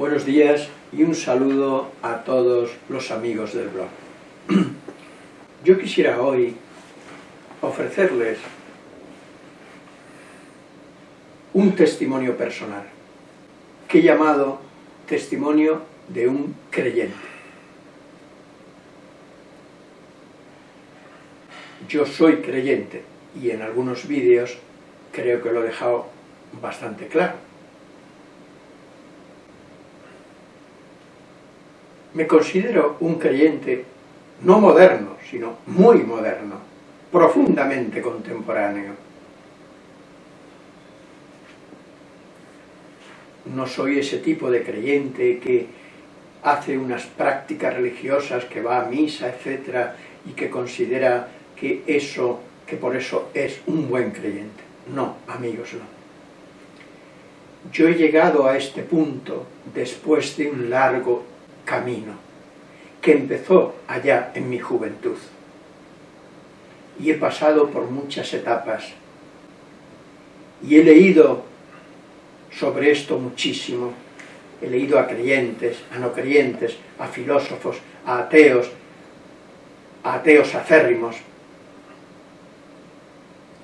Buenos días y un saludo a todos los amigos del blog. Yo quisiera hoy ofrecerles un testimonio personal que he llamado testimonio de un creyente. Yo soy creyente y en algunos vídeos creo que lo he dejado bastante claro. Me considero un creyente no moderno, sino muy moderno, profundamente contemporáneo. No soy ese tipo de creyente que hace unas prácticas religiosas, que va a misa, etc., y que considera que eso, que por eso es un buen creyente. No, amigos, no. Yo he llegado a este punto después de un largo camino que empezó allá en mi juventud. Y he pasado por muchas etapas y he leído sobre esto muchísimo. He leído a creyentes, a no creyentes, a filósofos, a ateos, a ateos acérrimos.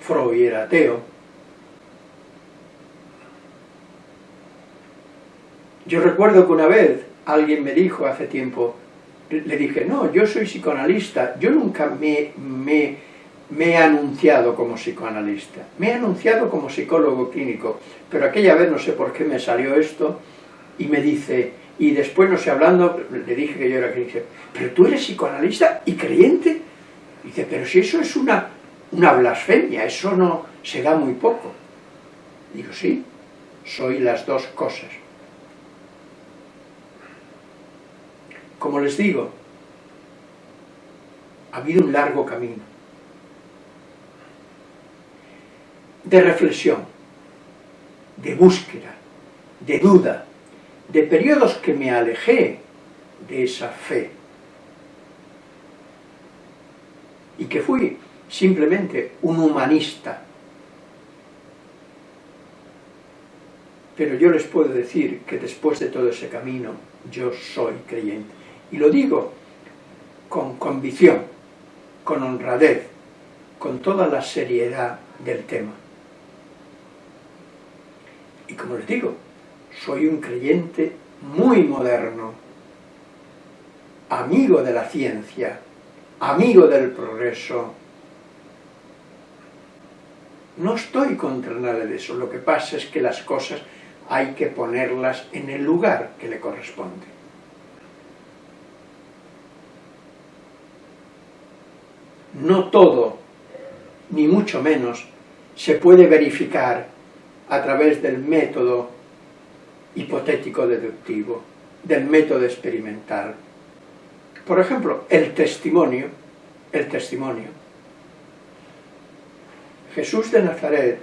Freud era ateo. Yo recuerdo que una vez alguien me dijo hace tiempo, le dije, no, yo soy psicoanalista, yo nunca me, me, me, he anunciado como psicoanalista, me he anunciado como psicólogo clínico, pero aquella vez no sé por qué me salió esto, y me dice, y después no sé, hablando, le dije que yo era creyente, pero tú eres psicoanalista y creyente, dice, pero si eso es una, una blasfemia, eso no se da muy poco. Digo, sí, soy las dos cosas. Como les digo, ha habido un largo camino de reflexión, de búsqueda, de duda, de periodos que me alejé de esa fe y que fui simplemente un humanista. Pero yo les puedo decir que después de todo ese camino yo soy creyente. Y lo digo con convicción, con honradez, con toda la seriedad del tema. Y como les digo, soy un creyente muy moderno, amigo de la ciencia, amigo del progreso. No estoy contra nada de eso, lo que pasa es que las cosas hay que ponerlas en el lugar que le corresponde. No todo, ni mucho menos, se puede verificar a través del método hipotético deductivo, del método experimental. Por ejemplo, el testimonio, el testimonio. Jesús de Nazaret,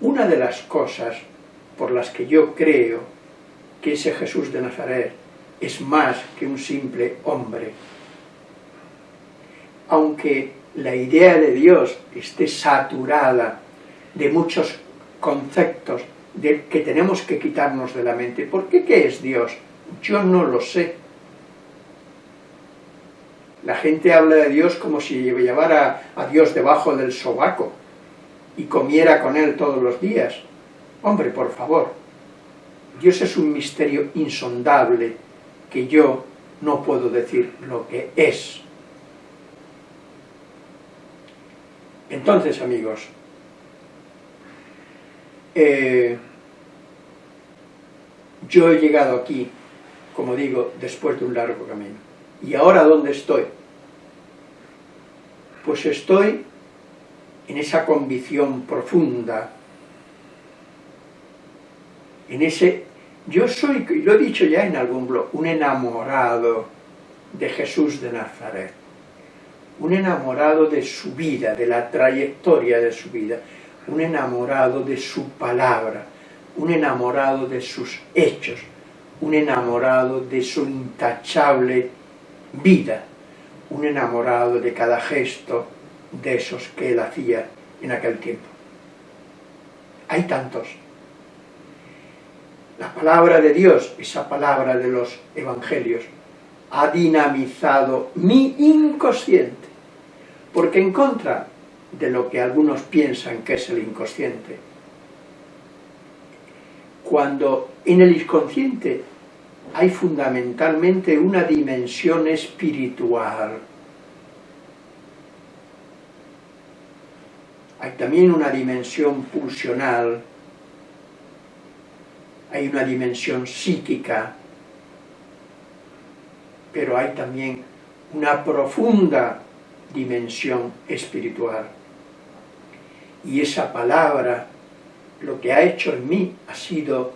una de las cosas por las que yo creo que ese Jesús de Nazaret es más que un simple hombre, aunque la idea de Dios esté saturada de muchos conceptos que tenemos que quitarnos de la mente. ¿Por qué qué es Dios? Yo no lo sé. La gente habla de Dios como si llevara a Dios debajo del sobaco y comiera con él todos los días. Hombre, por favor, Dios es un misterio insondable que yo no puedo decir lo que es. Entonces, amigos, eh, yo he llegado aquí, como digo, después de un largo camino. ¿Y ahora dónde estoy? Pues estoy en esa convicción profunda, en ese... Yo soy, lo he dicho ya en algún blog, un enamorado de Jesús de Nazaret un enamorado de su vida, de la trayectoria de su vida, un enamorado de su palabra, un enamorado de sus hechos, un enamorado de su intachable vida, un enamorado de cada gesto de esos que él hacía en aquel tiempo. Hay tantos. la palabra de Dios, esa palabra de los evangelios, ha dinamizado mi inconsciente, porque en contra de lo que algunos piensan que es el inconsciente, cuando en el inconsciente hay fundamentalmente una dimensión espiritual, hay también una dimensión pulsional, hay una dimensión psíquica, pero hay también una profunda dimensión espiritual. Y esa palabra, lo que ha hecho en mí ha sido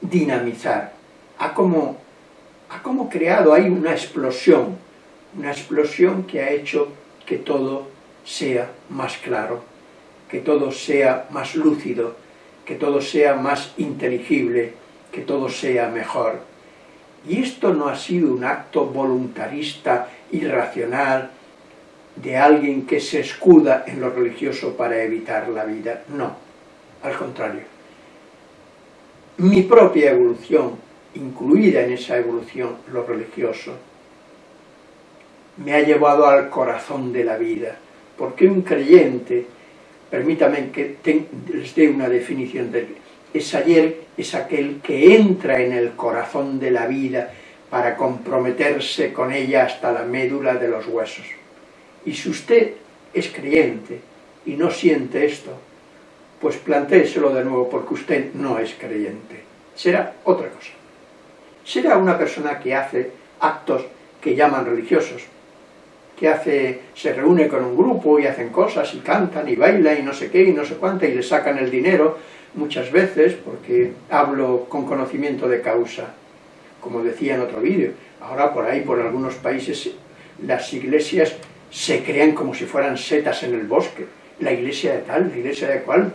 dinamizar, ha como, ha como creado ahí una explosión, una explosión que ha hecho que todo sea más claro, que todo sea más lúcido, que todo sea más inteligible, que todo sea mejor. Y esto no ha sido un acto voluntarista, irracional, de alguien que se escuda en lo religioso para evitar la vida. No, al contrario. Mi propia evolución, incluida en esa evolución lo religioso, me ha llevado al corazón de la vida, porque un creyente permítame que les dé una definición de es ayer, es aquel que entra en el corazón de la vida para comprometerse con ella hasta la médula de los huesos. Y si usted es creyente y no siente esto, pues plantéeselo de nuevo porque usted no es creyente. Será otra cosa. Será una persona que hace actos que llaman religiosos, que hace, se reúne con un grupo y hacen cosas y cantan y bailan y no sé qué y no sé cuánto y le sacan el dinero muchas veces porque hablo con conocimiento de causa, como decía en otro vídeo. Ahora por ahí, por algunos países, las iglesias se crean como si fueran setas en el bosque. La iglesia de tal, la iglesia de cual.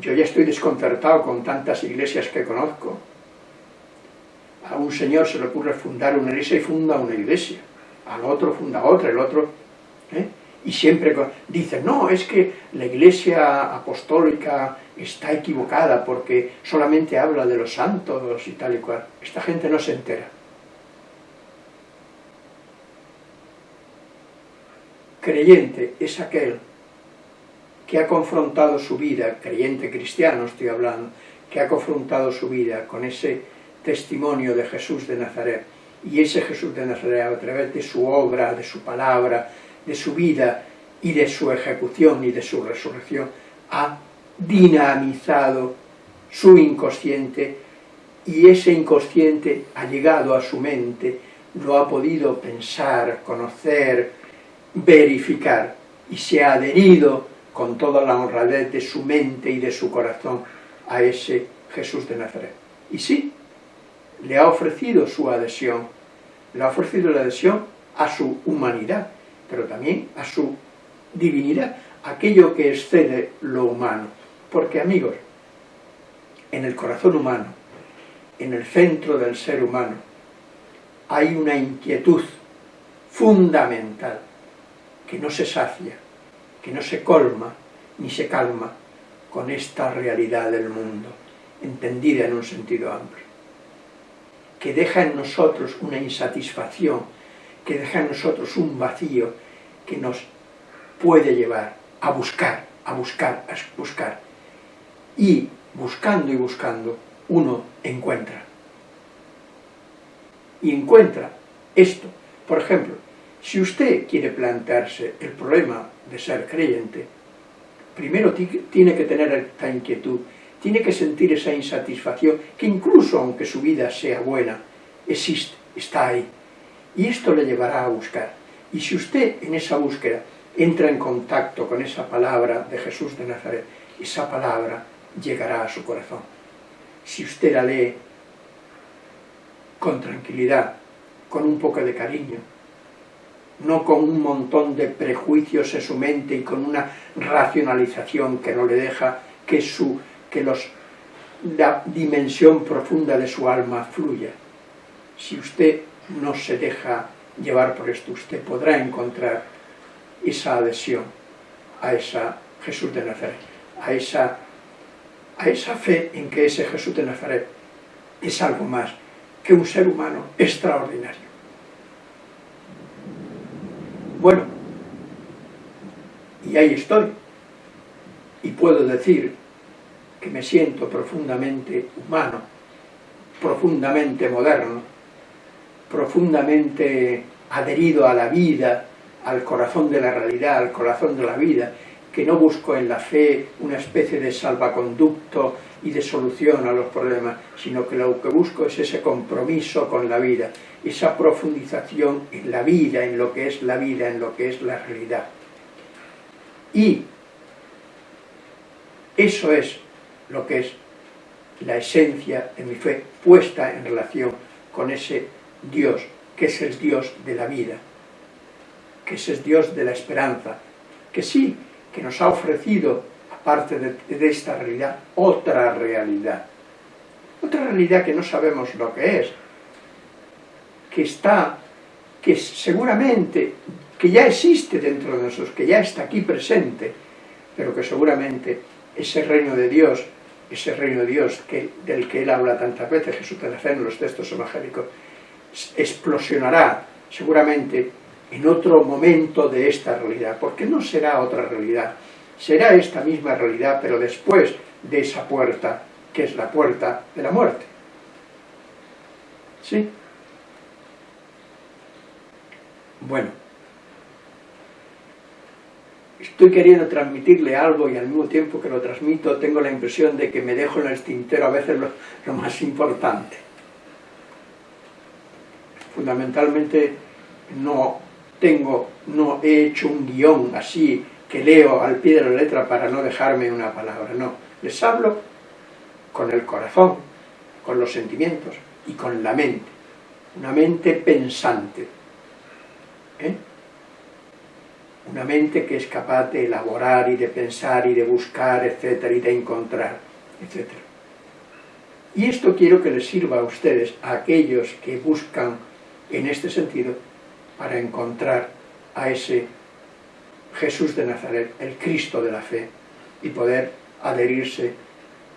Yo ya estoy desconcertado con tantas iglesias que conozco. A un señor se le ocurre fundar una iglesia y funda una iglesia al otro funda otra, el otro... Y siempre dicen, no, es que la iglesia apostólica está equivocada porque solamente habla de los santos y tal y cual. Esta gente no se entera. Creyente es aquel que ha confrontado su vida, creyente cristiano estoy hablando, que ha confrontado su vida con ese testimonio de Jesús de Nazaret, y ese Jesús de Nazaret, a través de su obra, de su palabra, de su vida y de su ejecución y de su resurrección, ha dinamizado su inconsciente y ese inconsciente ha llegado a su mente, lo ha podido pensar, conocer, verificar y se ha adherido con toda la honradez de su mente y de su corazón a ese Jesús de Nazaret. Y sí, le ha ofrecido su adhesión, le ha ofrecido la adhesión a su humanidad, pero también a su divinidad, aquello que excede lo humano. Porque amigos, en el corazón humano, en el centro del ser humano, hay una inquietud fundamental que no se sacia, que no se colma ni se calma con esta realidad del mundo, entendida en un sentido amplio que deja en nosotros una insatisfacción, que deja en nosotros un vacío que nos puede llevar a buscar, a buscar, a buscar. Y buscando y buscando, uno encuentra. Y encuentra esto. Por ejemplo, si usted quiere plantearse el problema de ser creyente, primero tiene que tener esta inquietud tiene que sentir esa insatisfacción, que incluso aunque su vida sea buena, existe, está ahí. Y esto le llevará a buscar. Y si usted en esa búsqueda entra en contacto con esa palabra de Jesús de Nazaret, esa palabra llegará a su corazón. Si usted la lee con tranquilidad, con un poco de cariño, no con un montón de prejuicios en su mente y con una racionalización que no le deja que su que los, la dimensión profunda de su alma fluya. Si usted no se deja llevar por esto, usted podrá encontrar esa adhesión a esa Jesús de Nazaret, a esa, a esa fe en que ese Jesús de Nazaret es algo más que un ser humano extraordinario. Bueno, y ahí estoy, y puedo decir que me siento profundamente humano, profundamente moderno, profundamente adherido a la vida, al corazón de la realidad, al corazón de la vida, que no busco en la fe una especie de salvaconducto y de solución a los problemas, sino que lo que busco es ese compromiso con la vida, esa profundización en la vida, en lo que es la vida, en lo que es la realidad. Y eso es lo que es la esencia de mi fe puesta en relación con ese Dios, que es el Dios de la vida, que es el Dios de la esperanza, que sí, que nos ha ofrecido, aparte de, esta realidad, otra realidad. Otra realidad que no sabemos lo que es, que está, que seguramente, que ya existe dentro de nosotros, que ya está aquí presente, pero que seguramente ese reino de Dios, ese reino de Dios que, del que él habla tantas veces, Jesús te en los textos evangélicos, explosionará seguramente en otro momento de esta realidad, porque no será otra realidad, será esta misma realidad, pero después de esa puerta, que es la puerta de la muerte. ¿Sí? Bueno, estoy queriendo transmitirle algo y al mismo tiempo que lo transmito tengo la impresión de que me dejo en el tintero a veces lo más importante. Fundamentalmente no tengo, no he hecho un guion así que leo al pie de la letra para no dejarme una palabra, no. Les hablo con el corazón, con los sentimientos y con la mente. Una mente pensante. ¿eh? Una mente que es capaz de elaborar y de pensar y de buscar, etcétera, y de encontrar, etcétera. Y esto quiero que les sirva a ustedes, a aquellos que buscan en este sentido, para encontrar a ese Jesús de Nazaret, el Cristo de la fe, y poder adherirse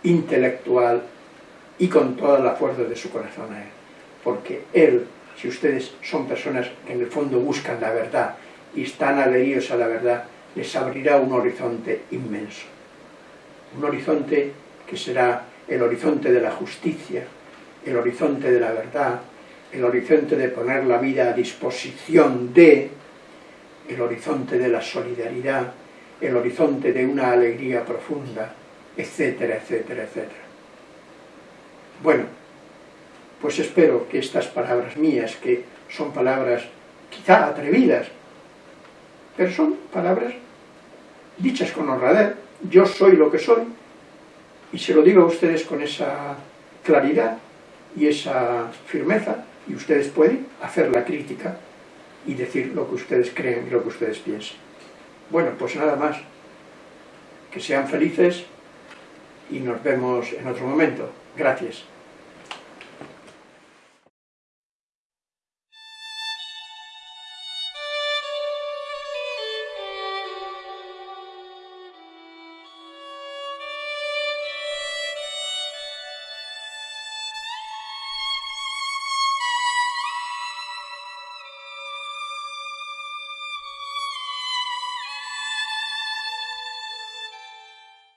intelectual y con toda la fuerza de su corazón a Él. Porque Él, si ustedes son personas que en el fondo buscan la verdad y están adheridos a la verdad, les abrirá un horizonte inmenso. Un horizonte que será el horizonte de la justicia, el horizonte de la verdad, el horizonte de poner la vida a disposición de, el horizonte de la solidaridad, el horizonte de una alegría profunda, etcétera, etcétera, etcétera. Bueno, pues espero que estas palabras mías, que son palabras quizá atrevidas, pero son palabras dichas con honradez, yo soy lo que soy, y se lo digo a ustedes con esa claridad y esa firmeza, y ustedes pueden hacer la crítica y decir lo que ustedes creen y lo que ustedes piensan. Bueno, pues nada más. Que sean felices y nos vemos en otro momento. Gracias.